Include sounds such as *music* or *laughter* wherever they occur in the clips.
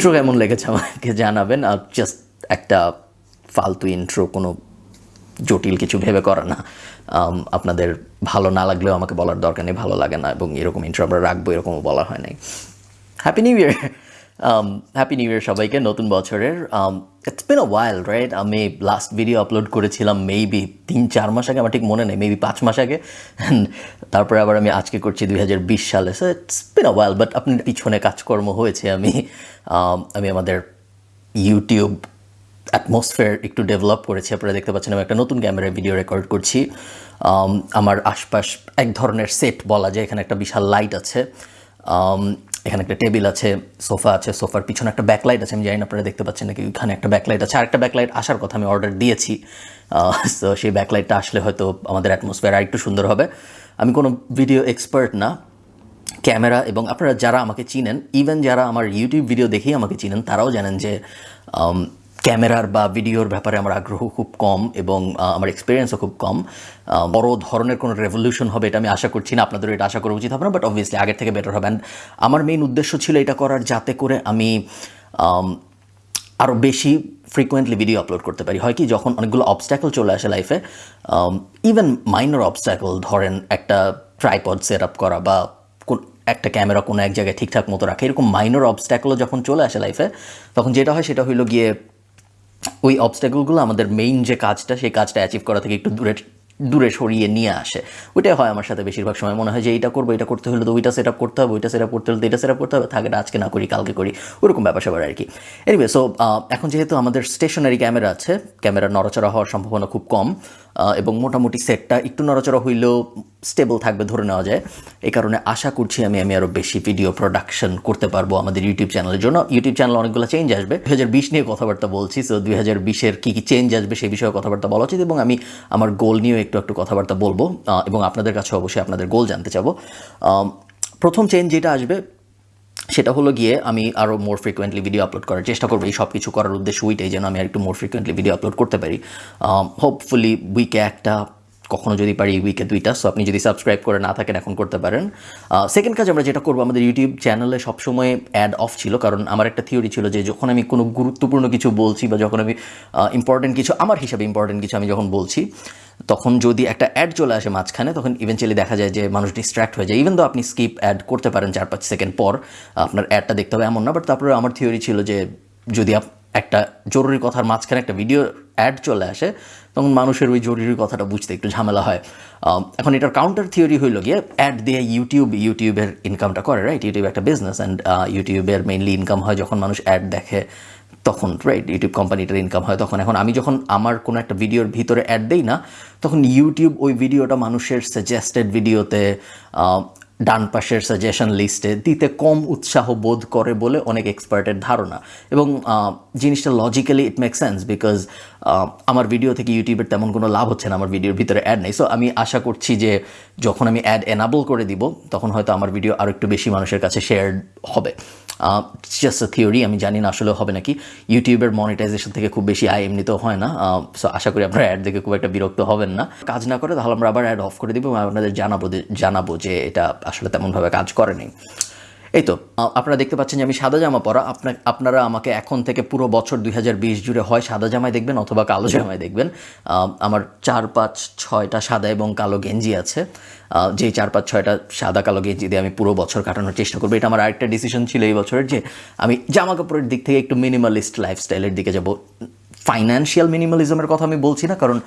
Intro কেমন লেগেছে আমাকে জানাবেন? আর জাস্ট একটা ফালতু ইন্ট্রো কোনো জটিল কিছু ভেবে করা না। আপনাদের ভালো না লাগলেও আমাকে বলার দরকার নেই, ভালো লাগে না, এবং এরকম ইন্ট্রো আমরা রাখব, এরকমও বলা হয় নাই। Happy new year happy new year সবাইকে নতুন বছরের। ইটস বিন আ রাইট আমি লাস্ট ভিডিও আপলোড করেছিলাম মেবি তিন চার মাস আগে আমার ঠিক মনে নেই মেবি পাঁচ মাস আগে। And তারপরে আবার আমি আজকে করছি দুই হাজার বিশ সালে। So it's been a but আপনার পিছনে কাজকর্ম হয়েছে। আমি um, আমি আমাদের ইউটিউব অ্যাটমসফিয়ার একটু ডেভেলপ করেছি। আপনারা দেখতে পাচ্ছেন আমি একটা নতুন ক্যামেরায় ভিডিও রেকর্ড করছি। আম, আমার আশপাশ এক ধরনের সেট বলা যায় এখানে একটা বিশাল লাইট আছে। আম, এখানে একটা টেবিল আছে, সোফা আছে, সোফার পিছনে একটা ব্যাকলাইট আছে, আমি জানি না, আপনারা দেখতে পাচ্ছেন নাকি ওইখানে একটা ব্যাকলাইট আছে। আর একটা ব্যাকলাইট আসার কথা আমি অর্ডার দিয়েছি। তো সেই ব্যাকলাইটটা আসলে হয়তো আমাদের অ্যাটমসফিয়ার আর একটু সুন্দর হবে। আমি কোনো ভিডিও এক্সপার্ট না। ক্যামেরা এবং আপনারা যারা আমাকে চিনেন ইভেন যারা আমার ইউটিউব ভিডিও দেখেই আমাকে চিনেন, তারাও জানেন যে ক্যামেরার বা ভিডিওর ব্যাপারে আমার আগ্রহ খুব কম এবং আমার এক্সপিরিয়েন্সও খুব কম। বড় ধরনের কোনো রেভলিউশন হবে এটা আমি আশা করছি না আপনাদের এটা আশা করা উচিত হবে না বাট অবভিয়াসলি আগের থেকে বেটার হবে। আমার মেইন উদ্দেশ্য ছিল এটা করার যাতে করে আমি আরও বেশি ফ্রিকোয়েন্টলি ভিডিও আপলোড করতে পারি। হয় কি, যখন অনেকগুলো অবস্ট্যাকল চলে আসে লাইফে ইভেন মাইনর অবস্ট্যাকল ধরেন একটা ট্রাইপড সেট আপ করা বা একটা ক্যামেরা কোনো এক জায়গায় ঠিকঠাক মতো রাখে, এরকম মাইনর অবস্ট্যাকলও যখন চলে আসে লাইফে তখন যেটা হয় সেটা হইল গিয়ে ওই অবস্ট্যাকলগুলো আমাদের মেইন যে কাজটা, সেই কাজটা অ্যাচিভ করা থেকে একটু দূরে দূরে সরিয়ে নিয়ে আসে। ওইটাই হয় আমার সাথে বেশিরভাগ সময়। মনে হয় যে এইটা করব, এটা করতে হলে তো ওইটা সেট আপ করতে হবে, ওইটা সেট আপ করতে হলে তো এটা সেট আপ করতে হবে। থাকে আজকে না করি, কালকে করি। ওরকম ব্যাপার স্যাপার আর কি। এনিওয়ে সো এখন যেহেতু আমাদের স্টেশনারি ক্যামেরা আছে ক্যামেরা নড়াচড়া হওয়ার সম্ভাবনা খুব কম এবং মোটামুটি সেটটা একটু নড়াচড়া হইলেও স্টেবল থাকবে ধরে নেওয়া যায়। এই কারণে আশা করছি আমি আমি আরও বেশি ভিডিও প্রোডাকশন করতে পারব আমাদের ইউটিউব চ্যানেলের জন্য। ইউটিউব চ্যানেল অনেকগুলো চেঞ্জ আসবে। দু হাজার বিশ নিয়ে কথাবার্তা বলছি সো দুই হাজার বিশের কী কী চেঞ্জ আসবে সেই বিষয়ে কথাবার্তা বলা উচিত এবং আমি আমার গোল নিয়েও একটু একটু কথাবার্তা বলব এবং আপনাদের কাছে অবশ্যই আপনাদের গোল জানতে চাবো। প্রথম চেঞ্জ যেটা আসবে সেটা হলো গিয়ে আমি আরও মোর ফ্রিকোয়েন্টলি ভিডিও আপলোড করার চেষ্টা করব। এই সব কিছু করার উদ্দেশ্য ওইটাই যেন আমি আর একটু মোর ফ্রিকোয়েন্টলি ভিডিও আপলোড করতে পারি। হোপফুলি উইকে একটা, কখনো যদি পারি উইকে দুইটা। সো আপনি যদি সাবস্ক্রাইব করে না থাকেন, এখন করতে পারেন। সেকেন্ড কাজ আমরা যেটা করব, আমাদের ইউটিউব চ্যানেলে সবসময় অ্যাড অফ ছিল। কারণ আমার একটা থিওরি ছিল যে যখন আমি কোনো গুরুত্বপূর্ণ কিছু বলছি বা যখন আমি ইম্পর্টেন্ট কিছু, আমার হিসাবে ইম্পর্টেন্ট কিছু আমি যখন বলছি তখন যদি একটা অ্যাড চলে আসে মাঝখানে, তখন ইভেনচুয়ালি দেখা যায় যে মানুষ ডিস্ট্র্যাক্ট হয়ে যায়। ইভেন তো আপনি স্কিপ অ্যাড করতে পারেন চার পাঁচ সেকেন্ড পর, আপনার অ্যাডটা দেখতে হবে এমন না বাট তারপরে আমার থিওরি ছিল যে যদি একটা জরুরি কথার মাঝখানে একটা ভিডিও অ্যাড চলে আসে, তখন মানুষের ওই জরুরি কথাটা বুঝতে একটু ঝামেলা হয়। এখন এটার কাউন্টার থিওরি হইল গিয়ে অ্যাড দিয়ে ইউটিউব ইউটিউবের ইনকামটা করে রাইট ইউটিউব একটা বিজনেস অ্যান্ড ইউটিউবের মেইনলি ইনকাম হয় যখন মানুষ অ্যাড দেখে। তখন রাইট ইউটিউব কোম্পানিটার ইনকাম হয় তখন। এখন আমি যখন আমার কোনো একটা ভিডিওর ভিতরে অ্যাড দেই না, তখন ইউটিউব ওই ভিডিওটা মানুষের সাজেস্টেড ভিডিওতে ডান পাশের সাজেশন লিস্টে দিতে কম উৎসাহ বোধ করে বলে অনেক এক্সপার্টের ধারণা। এবং জিনিসটা logically it make sense because আমার ভিডিও থেকে ইউটিউবের তেমন কোনো লাভ হচ্ছে না, আমার ভিডিওর ভিতরে অ্যাড নেই। সো আমি আশা করছি যে যখন আমি অ্যাড এনাবল করে দিব, তখন হয়তো আমার ভিডিও আরও একটু বেশি মানুষের কাছে শেয়ার হবে। জাস্ট থিওরি আমি জানি না আসলে হবে নাকি। ইউটিউবের মনিটাইজেশন থেকে খুব বেশি আয় এমনিতেও হয় না। সো আশা করি আপনারা অ্যাড দেখে খুব একটা বিরক্ত হবেন না। কাজ না করে তাহলে আমরা আবার অ্যাড অফ করে দিব আপনাদের জানাব জানাব যে এটা আসলে তেমনভাবে কাজ করেনি এই তো আপনারা দেখতে পাচ্ছেন যে আমি সাদা জামা পরা। আপনার আপনারা আমাকে এখন থেকে পুরো বছর দুই হাজার বিশ জুড়ে হয় সাদা জামায় দেখবেন অথবা কালো জামায় দেখবেন। আমার চার পাঁচ ছয়টা সাদা এবং কালো গেঞ্জি আছে। যেই চার পাঁচ ছয়টা সাদা কালো গেঞ্জি দিয়ে আমি পুরো বছর কাটানোর চেষ্টা করব। এটা আমার আরেকটা ডিসিশন ছিল এই বছরের যে আমি জামা কাপড়ের দিক থেকে একটু মিনিমালিস্ট লাইফস্টাইলের দিকে যাব। ফাইন্যান্সিয়াল মিনিমালিজমের কথা আমি বলছি না কারণ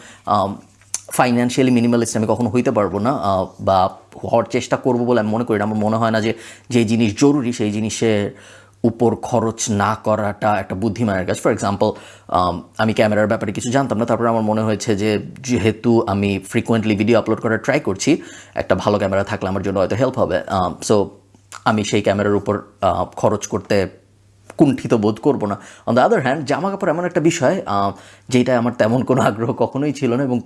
ফাইন্যান্সিয়ালি মিনিমালিস্ট আমি কখনো হইতে পারব না বা হওয়ার চেষ্টা করব বলে আমি মনে করি না। আমার মনে হয় না যে যে জিনিস জরুরি, সেই জিনিসের উপর খরচ না করাটা একটা বুদ্ধিমানের কাজ। ফর এক্সাম্পল আমি ক্যামেরার ব্যাপারে কিছু জানতাম না, তারপরে আমার মনে হয়েছে যে যেহেতু আমি ফ্রিকোয়েন্টলি ভিডিও আপলোড করার ট্রাই করছি, একটা ভালো ক্যামেরা থাকলে আমার জন্য হয়তো হেল্প হবে। সো আমি সেই ক্যামেরার উপর খরচ করতে কুণ্ঠিত বোধ করব না। অন দ্য আদার হ্যান্ড জামা কাপড় এমন একটা বিষয় যেটা আমার তেমন কোনো আগ্রহ কখনোই ছিল না এবং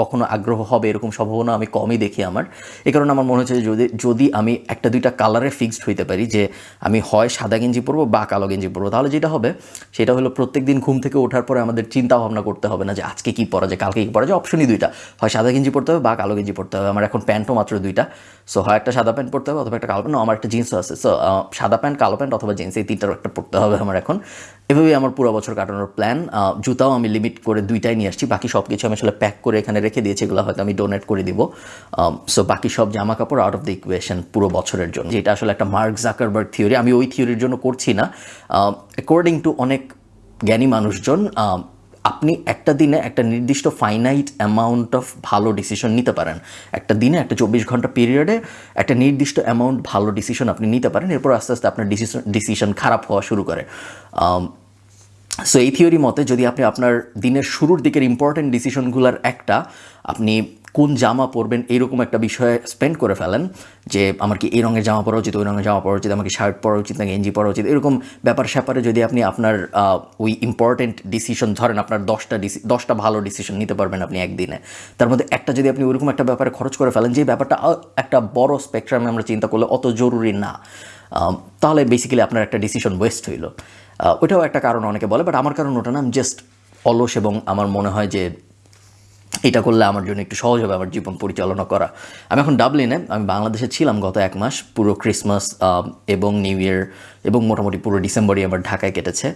কখনো আগ্রহ হবে এরকম সম্ভাবনা আমি কমই দেখি আমার। এ কারণে আমার মনে হচ্ছে যদি যদি আমি একটা দুইটা কালারে ফিক্সড হইতে পারি, যে আমি হয় সাদা গেঞ্জি পরবো বা কালো গেঞ্জি পরবো, তাহলে যেটা হবে, সেটা হলো প্রত্যেক দিন ঘুম থেকে ওঠার পরে আমাদের চিন্তা ভাবনা করতে হবে না যে আজকে কী পরা যায়, কালকে কী পরা যায় অপশনই দুইটা। হয় সাদা গেঞ্জি পরতে হবে বা কালো গেঞ্জি পরতে হবে। আমার এখন প্যান্টও মাত্র দুইটা। সো হয় একটা সাদা প্যান্ট পরতে হবে অথবা একটা কালো প্যান্ট। আমার একটা জিন্সও আছে। সো সাদা প্যান্ট, কালো প্যান্ট অথবা জিন্স এই তিনটার একটা পরতে হবে আমার এখন। এভাবেই আমার পুরো বছর কাটানোর প্ল্যান জুতাও আমি লিমিট করে দুইটাই নিয়ে আসছি। বাকি সব কিছু আমি আসলে প্যাক করে এখানে রেখে দিয়েছি। এগুলো হয়তো আমি ডোনেট করে দিব। সো বাকি সব জামা কাপড় আউট অফ দ্য ইকুয়েশন পুরো বছরের জন্য। যেটা আসলে একটা মার্ক জাকারবার্গ থিওরি আমি ওই থিওরির জন্য করছি না। অ্যাকর্ডিং টু অনেক জ্ঞানী মানুষজন আহ, আপনি একটা দিনে একটা নির্দিষ্ট ফাইনাইট অ্যামাউন্ট অফ ভালো ডিসিশন নিতে পারেন। একটা দিনে, একটা চব্বিশ ঘণ্টা পিরিয়ডে একটা নির্দিষ্ট অ্যামাউন্ট ভালো ডিসিশন আপনি নিতে পারেন। এরপর আস্তে আস্তে আপনার ডিসিশন ডিসিশন খারাপ হওয়া শুরু করে। সো এই থিওরি মতে যদি আপনি আপনার দিনের শুরুর দিকের ইম্পর্টেন্ট ডিসিশনগুলোর একটা, আপনি কোন জামা পরবেন এইরকম একটা বিষয়ে স্পেন্ড করে ফেলেন যে আমার কি এই রঙের জামা পরা উচিত, ওই রঙের জামা পরা উচিত আমাকে শার্ট পরা উচিত না গেঞ্জি পরা উচিত, এরকম ব্যাপার স্যাপারে যদি আপনি আপনার ওই ইম্পর্টেন্ট ডিসিশন ধরেন আপনার দশটা ডিসি দশটা ভালো ডিসিশন নিতে পারবেন আপনি একদিনে। তার মধ্যে একটা যদি আপনি ওইরকম একটা ব্যাপারে খরচ করে ফেলেন যে ব্যাপারটা একটা বড় স্পেকট্রামে আমরা চিন্তা করলে অত জরুরি না তাহলে বেসিক্যালি আপনার একটা ডিসিশন ওয়েস্ট হইল। ওটাও একটা কারণ অনেকে বলে বাট আমার কারণ ওটা না জাস্ট অলস এবং আমার মনে হয় যে এটা করলে আমার জন্য একটু সহজ হবে আমার জীবন পরিচালনা করা। আমি এখন ডাবলিনে, আমি বাংলাদেশে ছিলাম গত এক মাস, পুরো ক্রিসমাস এবং নিউ ইয়ার এবং মোটামুটি পুরো ডিসেম্বরই আমার ঢাকায় কেটেছে।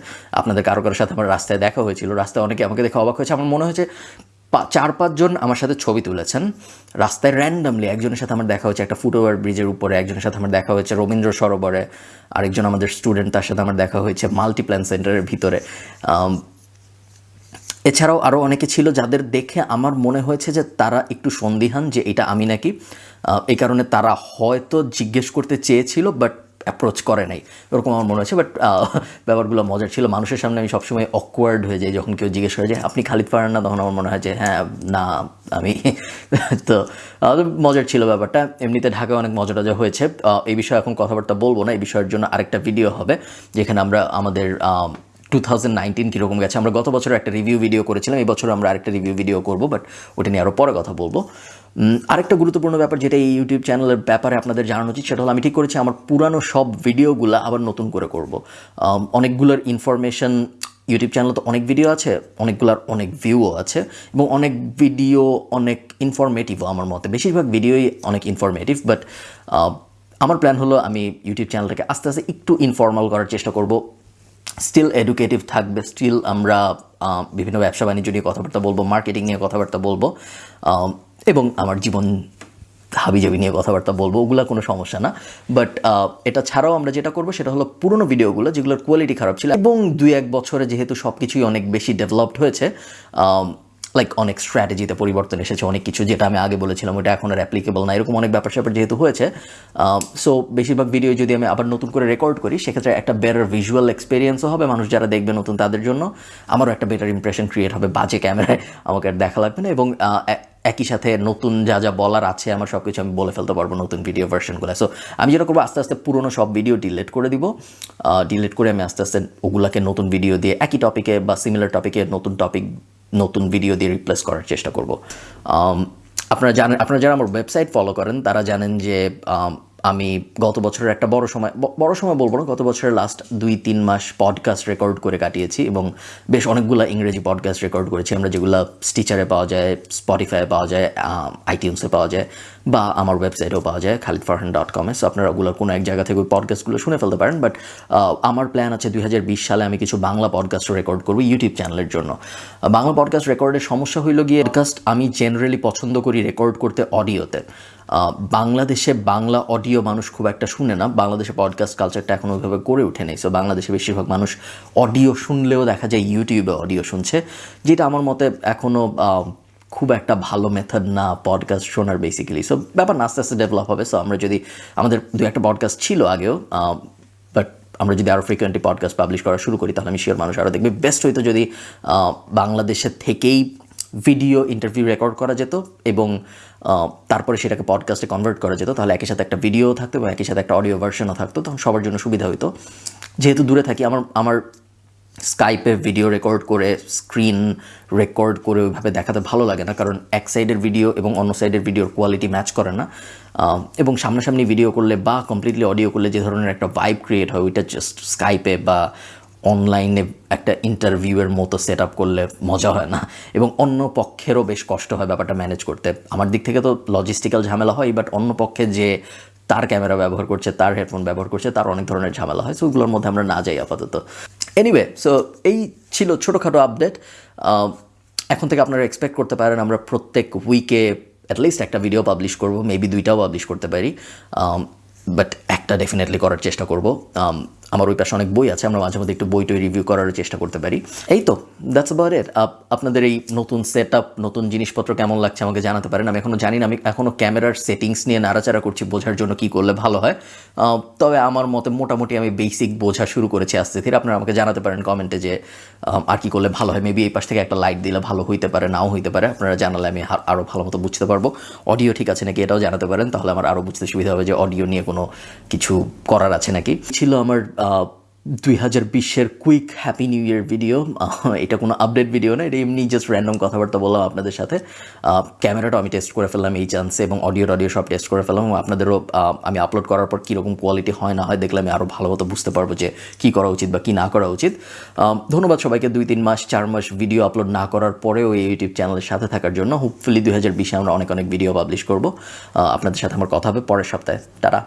আপনাদের কারও কারোর সাথে আমার রাস্তায় দেখা হয়েছিল, রাস্তায় অনেকে আমাকে দেখে অবাক হয়েছে। আমার মনে হয়েছে চার পাঁচজন আমার সাথে ছবি তুলেছেন। রাস্তায় র্যান্ডামলি একজনের সাথে আমার দেখা হয়েছে, একটা ফুটওভার ব্রিজের উপরে একজনের সাথে আমার দেখা হয়েছে, রবীন্দ্র সরোবরে। আরেকজন আমাদের স্টুডেন্ট তার সাথে আমার দেখা হয়েছে মাল্টিপ্ল্যান সেন্টারের ভিতরে। এছাড়াও আরও অনেকে ছিল যাদের দেখে আমার মনে হয়েছে যে তারা একটু সন্দিহান যে এটা আমি নাকি এই কারণে তারা হয়তো জিজ্ঞেস করতে চেয়েছিল বাট অ্যাপ্রোচ করে নাই। এরকম আমার মনে হয়েছে বাট ব্যাপারগুলো মজার ছিল। মানুষের সামনে আমি সবসময় অকওয়ার্ড হয়ে যাই যখন কেউ জিজ্ঞেস করে যে, আপনি খালিদ পারেন না? তখন আমার মনে হয় যে হ্যাঁ না, আমি। *laughs* তো মজার ছিল ব্যাপারটা। এমনিতে ঢাকায় অনেক মজা টজা হয়েছে এই বিষয়ে এখন কথাবার্তা বলব না। এই বিষয়ের জন্য আরেকটা ভিডিও হবে, যেখানে আমরা আমাদের টু থাউজেন্ড নাইনটিন কীরকম গেছে। আমরা গত বছর একটা রিভিউ ভিডিও করেছিলাম, এই বছর আমরা আরেকটা রিভিউ ভিডিও করব বাট ওটা নিয়ে আরও পরে কথা বলব। আরেকটা গুরুত্বপূর্ণ ব্যাপার যেটা এই ইউটিউব চ্যানেলের ব্যাপারে আপনাদের জানানো উচিত, সেটা হলো আমি ঠিক করেছি, আমার পুরানো সব ভিডিওগুলো আবার নতুন করে করব। অনেকগুলোর ইনফরমেশন ইউটিউব চ্যানেলে তো অনেক ভিডিও আছে, অনেকগুলোর অনেক ভিউও আছে, এবং অনেক ভিডিও অনেক ইনফরমেটিভও আমার মতে। বেশিরভাগ ভিডিওই অনেক ইনফরমেটিভ বাট আমার প্ল্যান হলো আমি ইউটিউব চ্যানেলটাকে আস্তে আস্তে একটু ইনফর্মাল করার চেষ্টা করব। স্টিল এডুকেটিভ থাকবে স্টিল আমরা বিভিন্ন ব্যবসা বাণিজ্য নিয়ে কথাবার্তা বলব মার্কেটিং নিয়ে কথাবার্তা বলব এবং আমার জীবন হাবিজাবি নিয়ে কথাবার্তা বলব, ওগুলো কোনো সমস্যা না। বাট এটা ছাড়াও আমরা যেটা করব সেটা হলো পুরনো ভিডিওগুলো যেগুলোর কোয়ালিটি খারাপ ছিল, এবং দুই এক বছরে যেহেতু সব কিছুই অনেক বেশি ডেভেলপড হয়েছে লাইক অনেক স্ট্র্যাটেজিতে পরিবর্তন এসেছে, অনেক কিছু যেটা আমি আগে বলেছিলাম, ওটা এখন আর অ্যাপ্লিকেবল না, এরকম অনেক ব্যাপার স্যাপার যেহেতু হয়েছে। সো বেশিরভাগ ভিডিও যদি আমি আবার নতুন করে রেকর্ড করি, সেক্ষেত্রে একটা বেটার ভিজুয়াল এক্সপিরিয়েন্সও হবে মানুষ যারা দেখবে নতুন তাদের জন্য, আমারও একটা বেটার ইমপ্রেশন ক্রিয়েট হবে বাজে ক্যামেরায় আমাকে আর দেখা লাগবে না, এবং একই সাথে নতুন যা যা বলার আছে, আমার সব কিছু আমি বলে ফেলতে পারব নতুন ভিডিও ভার্সনগুলো সো আমি যেটা করব, আস্তে আস্তে পুরোনো সব ভিডিও ডিলিট করে দিব। ডিলিট করে আমি আস্তে আস্তে ওগুলাকে নতুন ভিডিও দিয়ে, একই টপিকে বা সিমিলার টপিকে নতুন টপিক নতুন ভিডিও দিয়ে রিপ্লেস করার চেষ্টা করব। আপনারা জানেন, আপনারা যারা আমার ওয়েবসাইট ফলো করেন, তারা জানেন যে, আমি গত বছরের একটা বড় সময় বড় সময় বলব না, গত বছরের লাস্ট দুই, তিন মাস পডকাস্ট রেকর্ড করে কাটিয়েছি এবং বেশ অনেকগুলো ইংরেজি পডকাস্ট রেকর্ড করেছি। আমরা যেগুলো স্টিচারে পাওয়া যায় স্পটিফাইয়ে পাওয়া যায় আইটিউন্সে পাওয়া যায়। বা আমার ওয়েবসাইটেও পাওয়া যায় খালিদ ফারহান ডট কমে সো আপনারা ওগুলো কোনো এক জায়গা থেকে ওই পডকাস্টগুলো শুনে ফেলতে পারেন। বাট আমার প্ল্যান আছে দু হাজার বিশ সালে আমি কিছু বাংলা পডকাস্ট রেকর্ড করব ইউটিউব চ্যানেলের জন্য। বাংলা পডকাস্ট রেকর্ডের সমস্যা হইল গিয়ে পডকাস্ট আমি জেনারেলি পছন্দ করি রেকর্ড করতে অডিওতে বাংলাদেশে বাংলা অডিও মানুষ খুব একটা শুনে না। বাংলাদেশে পডকাস্ট কালচারটা এখন ওইভাবে গড়ে ওঠেনি সো বাংলাদেশে বেশিরভাগ মানুষ অডিও শুনলেও দেখা যায় ইউটিউবে অডিও শুনছে। যেটা আমার মতে এখনও খুব একটা ভালো মেথড না পডকাস্ট শোনার বেসিক্যালি সো ব্যাপার আস্তে আস্তে ডেভেলপ হবে। সো আমরা যদি, আমাদের দু একটা পডকাস্ট ছিল আগেও বাট আমরা যদি আরও ফ্রিকোয়েন্টলি পডকাস্ট পাবলিশ করা শুরু করি, তাহলে আমি শিওর মানুষ আরও দেখবে। বেস্ট হইতো যদি বাংলাদেশের থেকেই ভিডিও ইন্টারভিউ রেকর্ড করা যেত এবং তারপরে সেটাকে পডকাস্টে কনভার্ট করা যেত, তাহলে একই সাথে একটা ভিডিও থাকতো এবং একই সাথে একটা অডিও ভার্সনও থাকতো, তখন সবার জন্য সুবিধা হতো যেহেতু দূরে থাকি, আমার আমার স্কাইপে ভিডিও রেকর্ড করে স্ক্রিন রেকর্ড করে ওইভাবে দেখাতে ভালো লাগে না, কারণ এক সাইডের ভিডিও এবং অন্য সাইডের ভিডিওর কোয়ালিটি ম্যাচ করে না। এবং সামনাসামনি ভিডিও করলে বা কমপ্লিটলি অডিও করলে যে ধরনের একটা ভাইব ক্রিয়েট হয়, ওইটা জাস্ট স্কাইপে বা অনলাইনে একটা ইন্টারভিউয়ের মতো সেট আপ করলে মজা হয় না। এবং অন্য পক্ষেরও বেশ কষ্ট হয় ব্যাপারটা ম্যানেজ করতে। আমার দিক থেকে তো লজিস্টিক্যাল ঝামেলা হয় বাট অন্য পক্ষে যে তার ক্যামেরা ব্যবহার করছে, তার হেডফোন ব্যবহার করছে, তার অনেক ধরনের ঝামেলা হয় সো ওগুলোর মধ্যে আমরা না যাই আপাতত। এনিওয়ে সো এই ছিল ছোটোখাটো আপডেট এখন থেকে আপনারা এক্সপেক্ট করতে পারেন আমরা প্রত্যেক উইকে অ্যাটলিস্ট একটা ভিডিও পাবলিশ করব মেবি দুইটাও পাবলিশ করতে পারি। বাট একটা ডেফিনেটলি করার চেষ্টা করব। Um, আমার ওই পাশে অনেক বই আছে, আমরা মাঝে মধ্যে একটু বই টই রিভিউ করার চেষ্টা করতে পারি। এই তো দ্যাটস অ্যাবাউট ইট আপনাদের এই নতুন সেট নতুন জিনিসপত্র কেমন লাগছে আমাকে জানাতে পারেন। আমি এখনও জানি না, আমি এখনও ক্যামেরার সেটিংস নিয়ে নাড়াচাড়া করছি, বোঝার জন্য কি করলে ভালো হয়। তবে আমার মতে মোটামুটি আমি বেসিক বোঝা শুরু করেছি আস্তে ধীরে আপনারা আমাকে জানাতে পারেন কমেন্টে যে আর কি করলে ভালো হয়। মেবি এই পাশ থেকে একটা লাইট দিলে ভালো হইতে পারে, নাও হইতে পারে। আপনারা জানালে আমি আরও ভালো মতো বুঝতে পারব। অডিও ঠিক আছে নাকি এটাও জানাতে পারেন, তাহলে আমার আরও বুঝতে সুবিধা হবে যে অডিও নিয়ে কোনো কিছু করার আছে নাকি। ছিল আমার দুই হাজার বিশের quick happy new year video এটা কোনো আপডেট ভিডিও না, এটা এমনি জাস্ট র্যান্ডম কথাবার্তা বললাম আপনাদের সাথে। ক্যামেরাটা আমি টেস্ট করে ফেললাম এই চান্সে এবং অডিও অডিও সব টেস্ট করে ফেললাম এবং আপনাদেরও আমি আপলোড করার পর কীরকম কোয়ালিটি হয়, না হয় দেখলে আমি আরও ভালো মতো বুঝতে পারব যে কী করা উচিত বা কী না করা উচিত। ধন্যবাদ সবাইকে দুই তিন মাস, চার মাস ভিডিও আপলোড না করার পরেও এই ইউটিউব চ্যানেলের সাথে থাকার জন্য। হোপফুলি দুই হাজার বিশে আমরা অনেক অনেক ভিডিও পাবলিশ করব। আপনাদের সাথে আমার কথা হবে, পরের সপ্তাহে। তারা